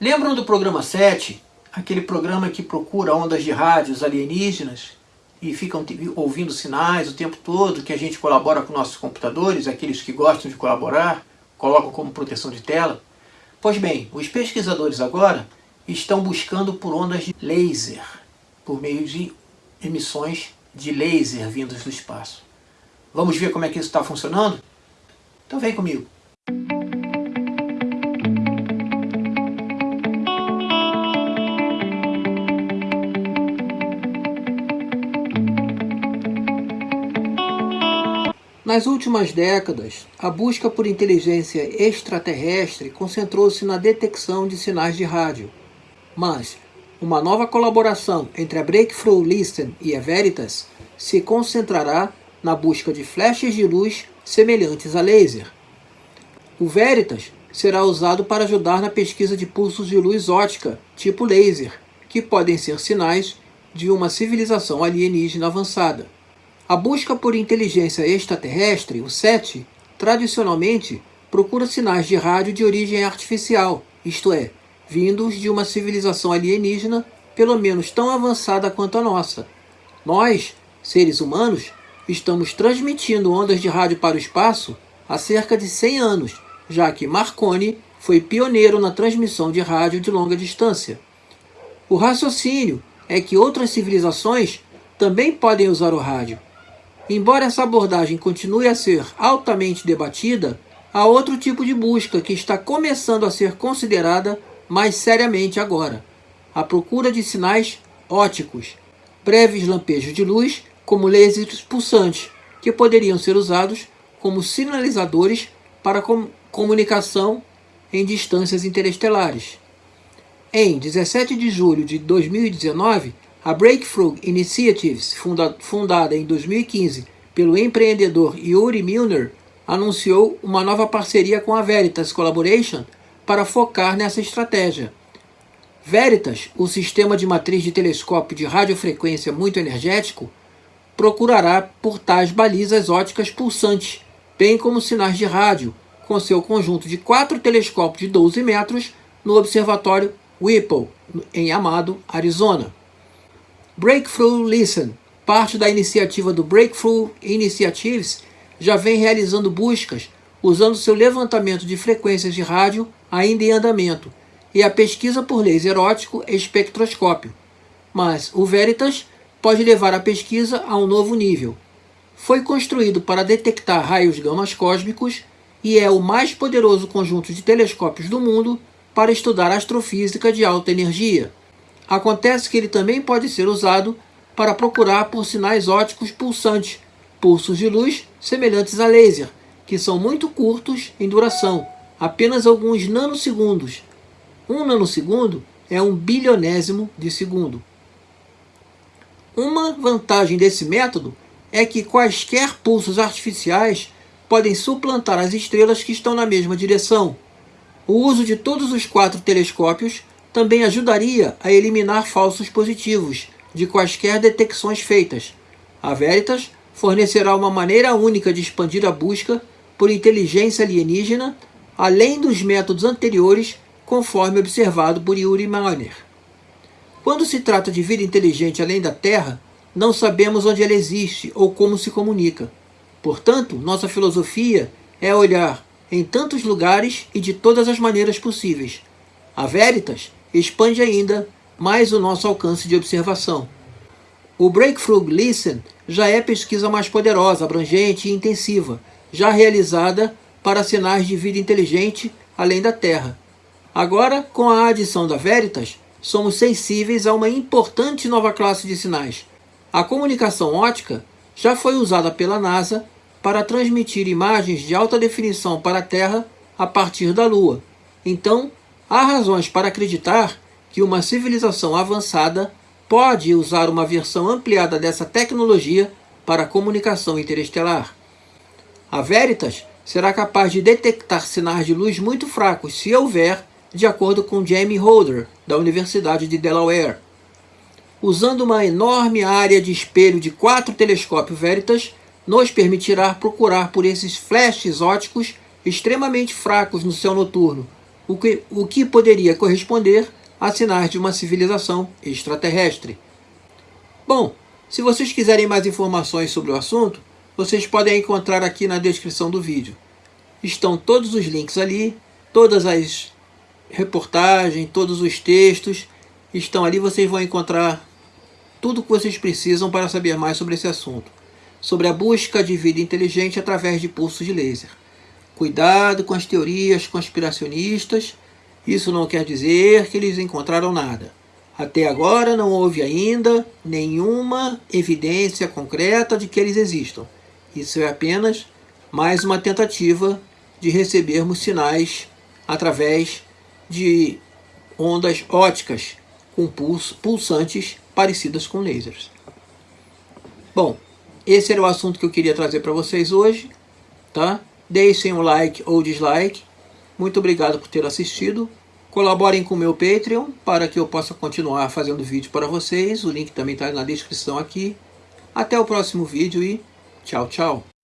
Lembram do programa 7? Aquele programa que procura ondas de rádios alienígenas e ficam ouvindo sinais o tempo todo, que a gente colabora com nossos computadores, aqueles que gostam de colaborar, colocam como proteção de tela. Pois bem, os pesquisadores agora estão buscando por ondas de laser, por meio de emissões de laser vindos do espaço. Vamos ver como é que isso está funcionando? Então vem comigo. Nas últimas décadas, a busca por inteligência extraterrestre concentrou-se na detecção de sinais de rádio. Mas uma nova colaboração entre a Breakthrough Listen e a Veritas se concentrará na busca de flechas de luz semelhantes a laser. O Veritas será usado para ajudar na pesquisa de pulsos de luz ótica, tipo laser, que podem ser sinais de uma civilização alienígena avançada. A busca por inteligência extraterrestre, o SET, tradicionalmente procura sinais de rádio de origem artificial, isto é, vindos de uma civilização alienígena pelo menos tão avançada quanto a nossa. Nós, seres humanos, estamos transmitindo ondas de rádio para o espaço há cerca de 100 anos, já que Marconi foi pioneiro na transmissão de rádio de longa distância. O raciocínio é que outras civilizações também podem usar o rádio, Embora essa abordagem continue a ser altamente debatida, há outro tipo de busca que está começando a ser considerada mais seriamente agora. A procura de sinais óticos, breves lampejos de luz, como lasers pulsantes, que poderiam ser usados como sinalizadores para com comunicação em distâncias interestelares. Em 17 de julho de 2019, a Breakthrough Initiatives, funda fundada em 2015 pelo empreendedor Yuri Milner, anunciou uma nova parceria com a Veritas Collaboration para focar nessa estratégia. Veritas, o sistema de matriz de telescópio de radiofrequência muito energético, procurará por tais balizas óticas pulsantes, bem como sinais de rádio, com seu conjunto de quatro telescópios de 12 metros no Observatório Whipple, em Amado, Arizona. Breakthrough Listen, parte da iniciativa do Breakthrough Initiatives, já vem realizando buscas usando seu levantamento de frequências de rádio ainda em andamento e a pesquisa por laser óptico espectroscópio. Mas o Veritas pode levar a pesquisa a um novo nível. Foi construído para detectar raios gamas cósmicos e é o mais poderoso conjunto de telescópios do mundo para estudar astrofísica de alta energia. Acontece que ele também pode ser usado para procurar por sinais óticos pulsantes, pulsos de luz semelhantes a laser, que são muito curtos em duração, apenas alguns nanosegundos. Um nanosegundo é um bilionésimo de segundo. Uma vantagem desse método é que quaisquer pulsos artificiais podem suplantar as estrelas que estão na mesma direção. O uso de todos os quatro telescópios também ajudaria a eliminar falsos positivos de quaisquer detecções feitas. A Veritas fornecerá uma maneira única de expandir a busca por inteligência alienígena, além dos métodos anteriores, conforme observado por Yuri Mahler. Quando se trata de vida inteligente além da Terra, não sabemos onde ela existe ou como se comunica. Portanto, nossa filosofia é olhar em tantos lugares e de todas as maneiras possíveis. A Veritas expande ainda mais o nosso alcance de observação. O Breakthrough Listen já é pesquisa mais poderosa, abrangente e intensiva, já realizada para sinais de vida inteligente além da Terra. Agora, com a adição da Veritas, somos sensíveis a uma importante nova classe de sinais. A comunicação ótica já foi usada pela NASA para transmitir imagens de alta definição para a Terra a partir da Lua. Então, Há razões para acreditar que uma civilização avançada pode usar uma versão ampliada dessa tecnologia para comunicação interestelar. A Veritas será capaz de detectar sinais de luz muito fracos, se houver, de acordo com Jamie Holder, da Universidade de Delaware. Usando uma enorme área de espelho de quatro telescópios Veritas, nos permitirá procurar por esses flashes óticos extremamente fracos no céu noturno, o que, o que poderia corresponder a sinais de uma civilização extraterrestre. Bom, se vocês quiserem mais informações sobre o assunto, vocês podem encontrar aqui na descrição do vídeo. Estão todos os links ali, todas as reportagens, todos os textos estão ali. Vocês vão encontrar tudo o que vocês precisam para saber mais sobre esse assunto. Sobre a busca de vida inteligente através de pulsos de laser. Cuidado com as teorias conspiracionistas. Isso não quer dizer que eles encontraram nada. Até agora não houve ainda nenhuma evidência concreta de que eles existam. Isso é apenas mais uma tentativa de recebermos sinais através de ondas óticas com pulso, pulsantes parecidas com lasers. Bom, esse era o assunto que eu queria trazer para vocês hoje, tá? Deixem um like ou dislike. Muito obrigado por ter assistido. Colaborem com o meu Patreon para que eu possa continuar fazendo vídeo para vocês. O link também está na descrição aqui. Até o próximo vídeo e tchau, tchau.